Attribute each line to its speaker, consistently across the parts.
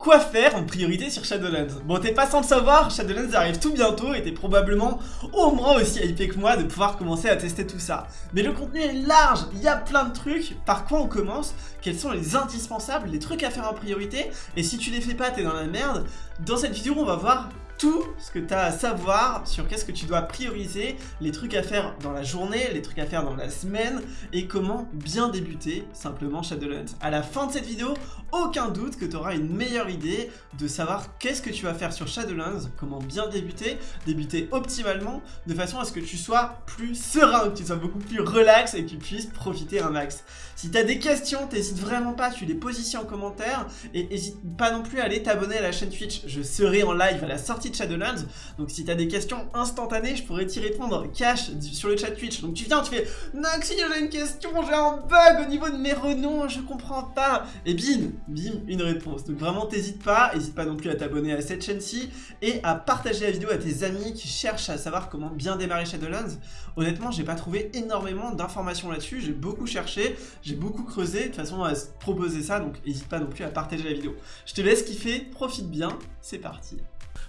Speaker 1: Quoi faire en priorité sur Shadowlands Bon, t'es pas sans le savoir, Shadowlands arrive tout bientôt et t'es probablement au moins aussi hypé que moi de pouvoir commencer à tester tout ça. Mais le contenu est large, il y a plein de trucs. Par quoi on commence? Quels sont les indispensables, les trucs à faire en priorité? Et si tu les fais pas, t'es dans la merde. Dans cette vidéo, on va voir tout ce que tu as à savoir sur qu'est-ce que tu dois prioriser, les trucs à faire dans la journée, les trucs à faire dans la semaine, et comment bien débuter simplement Shadowlands. À la fin de cette vidéo, aucun doute que tu auras une meilleure idée de savoir qu'est-ce que tu vas faire sur Shadowlands, comment bien débuter, débuter optimalement, de façon à ce que tu sois plus serein, que tu sois beaucoup plus relax et que tu puisses profiter un max. Si tu as des questions, t'hésites vraiment pas, tu les poses ici en commentaire, et n'hésite pas non plus à aller t'abonner à la chaîne Twitch, je serai en live à la sortie de Shadowlands. Donc si t'as des questions instantanées, je pourrais t'y répondre cash sur le chat Twitch. Donc tu viens, tu fais Noxy, j'ai une question, j'ai un bug au niveau de mes renoms, je comprends pas. Et bim, bim, une réponse. Donc vraiment, t'hésites pas, n'hésite pas non plus à t'abonner à cette chaîne-ci et à partager la vidéo à tes amis qui cherchent à savoir comment bien démarrer Shadowlands. Honnêtement, j'ai pas trouvé énormément d'informations là-dessus, j'ai beaucoup cherché, j'ai beaucoup creusé de façon à proposer ça, donc n'hésite pas non plus à partager la vidéo. Je te laisse kiffer, profite bien, c'est parti.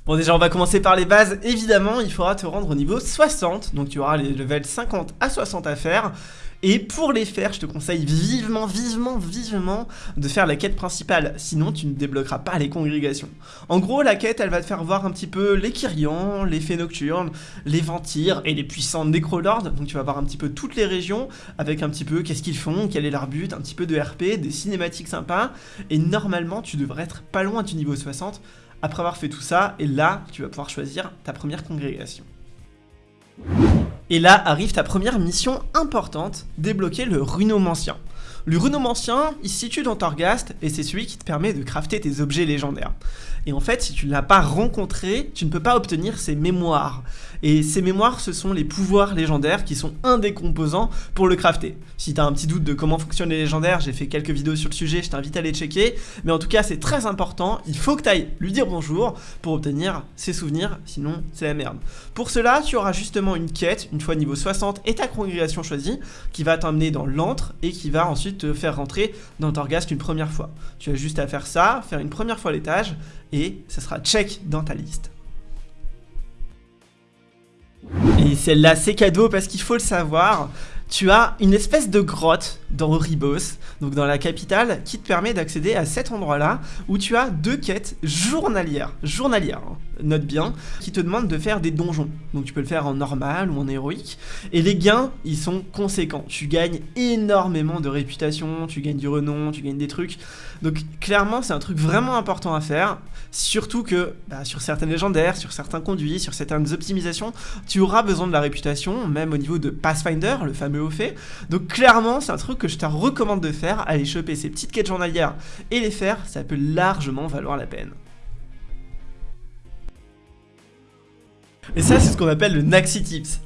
Speaker 1: Bon déjà on va commencer par les bases, évidemment il faudra te rendre au niveau 60, donc tu auras les levels 50 à 60 à faire. Et pour les faire, je te conseille vivement, vivement, vivement de faire la quête principale, sinon tu ne débloqueras pas les congrégations. En gros, la quête, elle va te faire voir un petit peu les Kyrians, les Fées Nocturnes, les Ventires et les puissants Necrolords, donc tu vas voir un petit peu toutes les régions, avec un petit peu qu'est-ce qu'ils font, quel est leur but, un petit peu de RP, des cinématiques sympas, et normalement tu devrais être pas loin du niveau 60, après avoir fait tout ça, et là, tu vas pouvoir choisir ta première congrégation. Et là arrive ta première mission importante, débloquer le runomancien. Le runomancien, il se situe dans Torghast et c'est celui qui te permet de crafter tes objets légendaires. Et en fait, si tu ne l'as pas rencontré, tu ne peux pas obtenir ses mémoires. Et ces mémoires, ce sont les pouvoirs légendaires qui sont un des composants pour le crafter. Si tu un petit doute de comment fonctionnent les légendaires, j'ai fait quelques vidéos sur le sujet, je t'invite à les checker. Mais en tout cas, c'est très important, il faut que tu ailles lui dire bonjour pour obtenir ses souvenirs, sinon c'est la merde. Pour cela, tu auras justement une quête, une fois niveau 60 et ta congrégation choisie, qui va t'emmener dans l'antre et qui va ensuite te faire rentrer dans Torghast une première fois. Tu as juste à faire ça, faire une première fois l'étage, et ça sera check dans ta liste. Et celle-là, c'est cadeau parce qu'il faut le savoir. Tu as une espèce de grotte dans Ribos, donc dans la capitale, qui te permet d'accéder à cet endroit-là où tu as deux quêtes journalières. Journalières, hein. Note bien, qui te demandent de faire des donjons. Donc tu peux le faire en normal ou en héroïque. Et les gains, ils sont conséquents. Tu gagnes énormément de réputation, tu gagnes du renom, tu gagnes des trucs. Donc clairement, c'est un truc vraiment important à faire. Surtout que bah, sur certaines légendaires, sur certains conduits, sur certaines optimisations, tu auras besoin de la réputation, même au niveau de Pathfinder, le fameux haut fait. Donc clairement, c'est un truc que je te recommande de faire, aller choper ces petites quêtes journalières et les faire, ça peut largement valoir la peine. Et ça, c'est ce qu'on appelle le Naxi Tips.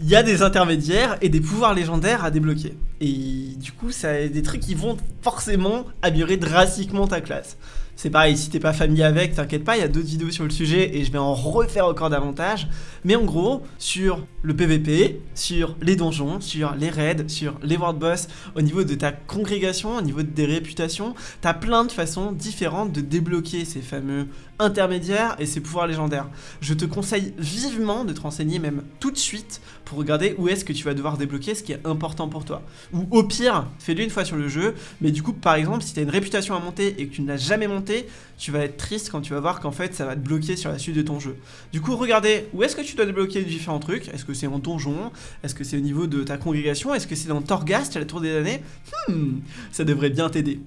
Speaker 1: Il y a des intermédiaires et des pouvoirs légendaires à débloquer. Et du coup, ça a des trucs qui vont forcément améliorer drastiquement ta classe. C'est pareil, si t'es pas familier avec, t'inquiète pas, il y a d'autres vidéos sur le sujet et je vais en refaire encore davantage. Mais en gros, sur le PVP, sur les donjons, sur les raids, sur les world boss, au niveau de ta congrégation, au niveau des réputations, t'as plein de façons différentes de débloquer ces fameux intermédiaires et ces pouvoirs légendaires. Je te conseille vivement de te renseigner même tout de suite pour regarder où est-ce que tu vas devoir débloquer ce qui est important pour toi. Ou au pire, fais-le une fois sur le jeu, mais du coup, par exemple, si tu as une réputation à monter et que tu ne l'as jamais montée, tu vas être triste quand tu vas voir qu'en fait, ça va te bloquer sur la suite de ton jeu. Du coup, regardez où est-ce que tu dois débloquer différents trucs? Est-ce que c'est en donjon? Est-ce que c'est au niveau de ta congrégation? Est-ce que c'est dans Torghast à la tour des années? Hmm, ça devrait bien t'aider.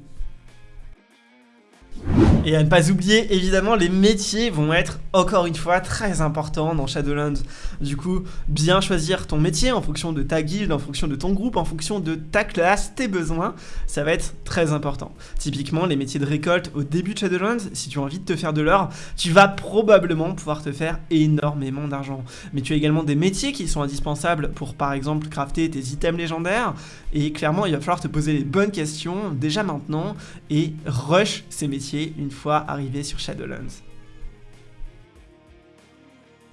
Speaker 1: Et à ne pas oublier, évidemment, les métiers vont être, encore une fois, très importants dans Shadowlands. Du coup, bien choisir ton métier en fonction de ta guilde, en fonction de ton groupe, en fonction de ta classe, tes besoins, ça va être très important. Typiquement, les métiers de récolte au début de Shadowlands, si tu as envie de te faire de l'or, tu vas probablement pouvoir te faire énormément d'argent. Mais tu as également des métiers qui sont indispensables pour, par exemple, crafter tes items légendaires. Et clairement, il va falloir te poser les bonnes questions déjà maintenant et rush ces métiers une fois arrivé sur Shadowlands.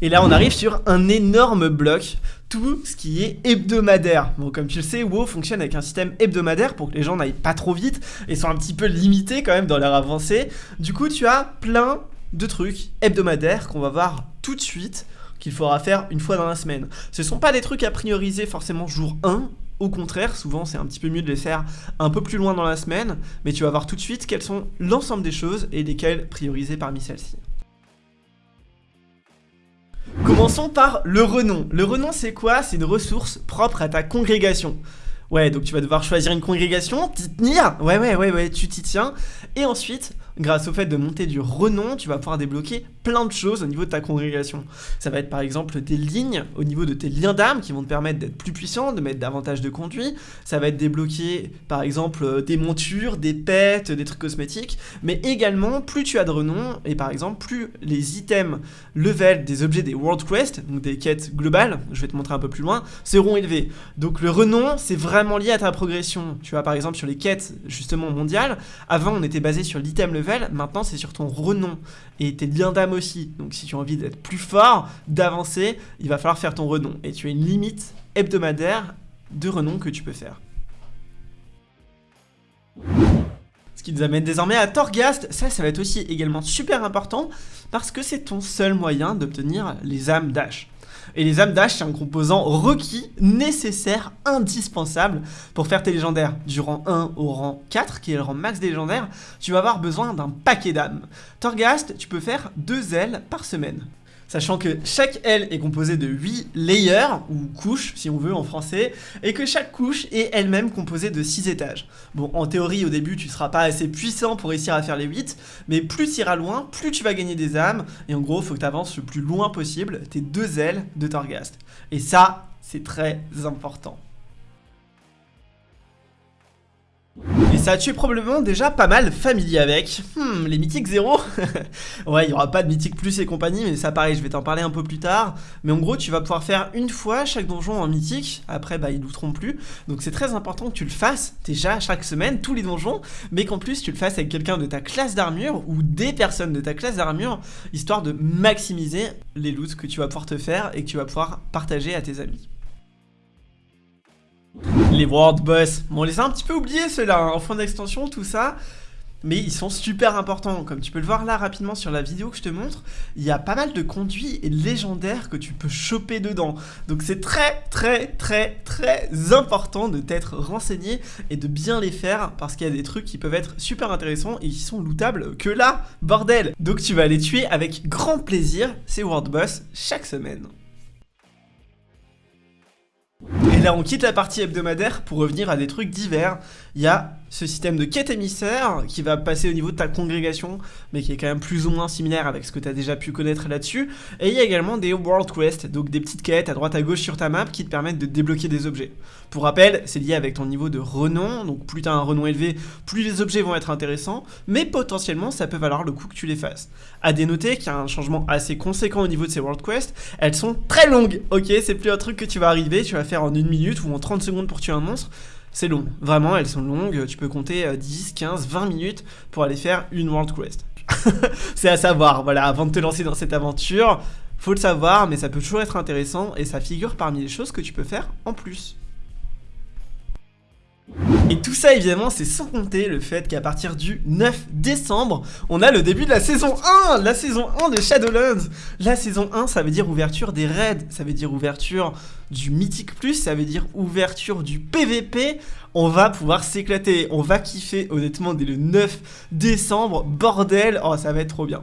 Speaker 1: Et là on arrive sur un énorme bloc, tout ce qui est hebdomadaire. Bon comme tu le sais, WoW fonctionne avec un système hebdomadaire pour que les gens n'aillent pas trop vite et soient un petit peu limités quand même dans leur avancée. Du coup tu as plein de trucs hebdomadaires qu'on va voir tout de suite qu'il faudra faire une fois dans la semaine. Ce sont pas des trucs à prioriser forcément jour 1, au contraire, souvent c'est un petit peu mieux de les faire un peu plus loin dans la semaine, mais tu vas voir tout de suite quelles sont l'ensemble des choses et lesquelles prioriser parmi celles-ci. Commençons par le renom. Le renom c'est quoi? C'est une ressource propre à ta congrégation. Ouais, donc tu vas devoir choisir une congrégation, t'y tenir, ouais, ouais, ouais, ouais, tu t'y tiens, et ensuite, grâce au fait de monter du renom, tu vas pouvoir débloquer plein de choses au niveau de ta congrégation. Ça va être par exemple des lignes au niveau de tes liens d'âme qui vont te permettre d'être plus puissant, de mettre davantage de conduit. Ça va être débloquer par exemple euh, des montures, des pets, des trucs cosmétiques. Mais également, plus tu as de renom, et par exemple, plus les items level des objets des World Quest, donc des quêtes globales, je vais te montrer un peu plus loin, seront élevés. Donc le renom, c'est vraiment lié à ta progression. Tu vois par exemple sur les quêtes justement mondiales, avant on était basé sur l'item level maintenant c'est sur ton renom et tes liens d'âme aussi. Donc si tu as envie d'être plus fort, d'avancer, il va falloir faire ton renom. Et tu as une limite hebdomadaire de renom que tu peux faire. Ce qui nous amène désormais à Torghast, ça, ça va être aussi également super important parce que c'est ton seul moyen d'obtenir les âmes d'Ash. Et les âmes d'âge, c'est un composant requis, nécessaire, indispensable pour faire tes légendaires. Du rang 1 au rang 4, qui est le rang max des légendaires, tu vas avoir besoin d'un paquet d'âmes. Torghast, tu peux faire deux ailes par semaine sachant que chaque aile est composée de 8 layers, ou couches si on veut en français, et que chaque couche est elle-même composée de 6 étages. Bon, en théorie, au début, tu seras pas assez puissant pour réussir à faire les 8, mais plus tu iras loin, plus tu vas gagner des âmes, et en gros, il faut que tu avances le plus loin possible tes deux ailes de Torghast. Et ça, c'est très important. Ça, tu es probablement déjà pas mal familier avec. Hmm, les mythiques 0 Ouais, il n'y aura pas de mythique plus et compagnie, mais ça pareil, je vais t'en parler un peu plus tard. Mais en gros, tu vas pouvoir faire une fois chaque donjon en mythique, après bah ils douteront plus. Donc c'est très important que tu le fasses déjà chaque semaine, tous les donjons, mais qu'en plus tu le fasses avec quelqu'un de ta classe d'armure ou des personnes de ta classe d'armure, histoire de maximiser les loots que tu vas pouvoir te faire et que tu vas pouvoir partager à tes amis. Les World Boss, bon on les a un petit peu oubliés ceux-là, hein, en fin d'extension, tout ça. Mais ils sont super importants, comme tu peux le voir là rapidement sur la vidéo que je te montre, il y a pas mal de conduits légendaires que tu peux choper dedans. Donc c'est très très très très important de t'être renseigné et de bien les faire parce qu'il y a des trucs qui peuvent être super intéressants et qui sont lootables que là, bordel Donc tu vas les tuer avec grand plaisir, ces World Boss, chaque semaine. On quitte la partie hebdomadaire pour revenir à des trucs divers. Il y a ce système de quête émissaire qui va passer au niveau de ta congrégation, mais qui est quand même plus ou moins similaire avec ce que tu as déjà pu connaître là-dessus. Et il y a également des World Quest, donc des petites quêtes à droite à gauche sur ta map qui te permettent de débloquer des objets. Pour rappel, c'est lié avec ton niveau de renom, donc plus tu as un renom élevé, plus les objets vont être intéressants, mais potentiellement ça peut valoir le coup que tu les fasses. À dénoter qu'il y a un changement assez conséquent au niveau de ces World Quest, elles sont très longues, ok? C'est plus un truc que tu vas arriver, tu vas faire en une minute ou en 30 secondes pour tuer un monstre, c'est long. Vraiment, elles sont longues. Tu peux compter 10, 15, 20 minutes pour aller faire une World Quest. c'est à savoir, voilà, avant de te lancer dans cette aventure, faut le savoir, mais ça peut toujours être intéressant et ça figure parmi les choses que tu peux faire en plus. Et tout ça évidemment c'est sans compter le fait qu'à partir du 9 décembre on a le début de la saison 1 La saison 1 de Shadowlands. La saison 1 ça veut dire ouverture des raids, ça veut dire ouverture du Mythic Plus, ça veut dire ouverture du PVP On va pouvoir s'éclater, on va kiffer honnêtement dès le 9 décembre, bordel, oh ça va être trop bien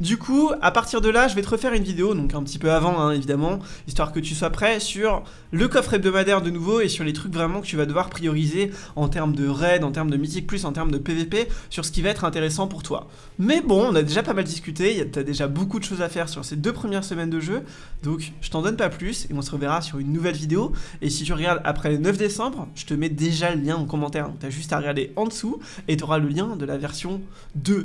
Speaker 1: du coup, à partir de là, je vais te refaire une vidéo, donc un petit peu avant, hein, évidemment, histoire que tu sois prêt sur le coffre hebdomadaire de nouveau et sur les trucs vraiment que tu vas devoir prioriser en termes de raid, en termes de mythique plus, en termes de PVP, sur ce qui va être intéressant pour toi. Mais bon, on a déjà pas mal discuté, t'as déjà beaucoup de choses à faire sur ces deux premières semaines de jeu, donc je t'en donne pas plus et on se reverra sur une nouvelle vidéo. Et si tu regardes après le 9 décembre, je te mets déjà le lien en commentaire, donc t'as juste à regarder en dessous et t'auras le lien de la version 2.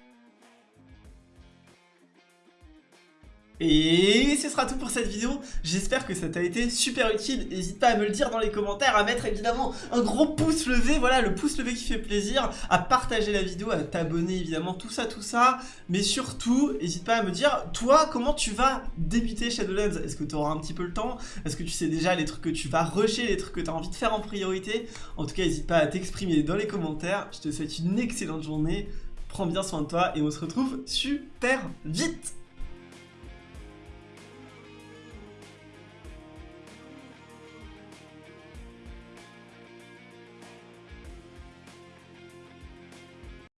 Speaker 1: Et ce sera tout pour cette vidéo, j'espère que ça t'a été super utile, n'hésite pas à me le dire dans les commentaires, à mettre évidemment un gros pouce levé, voilà le pouce levé qui fait plaisir, à partager la vidéo, à t'abonner évidemment, tout ça, tout ça, mais surtout, n'hésite pas à me dire, toi, comment tu vas débuter Shadowlands? Est-ce que tu auras un petit peu le temps? Est-ce que tu sais déjà les trucs que tu vas rusher, les trucs que tu as envie de faire en priorité? En tout cas, n'hésite pas à t'exprimer dans les commentaires, je te souhaite une excellente journée, prends bien soin de toi et on se retrouve super vite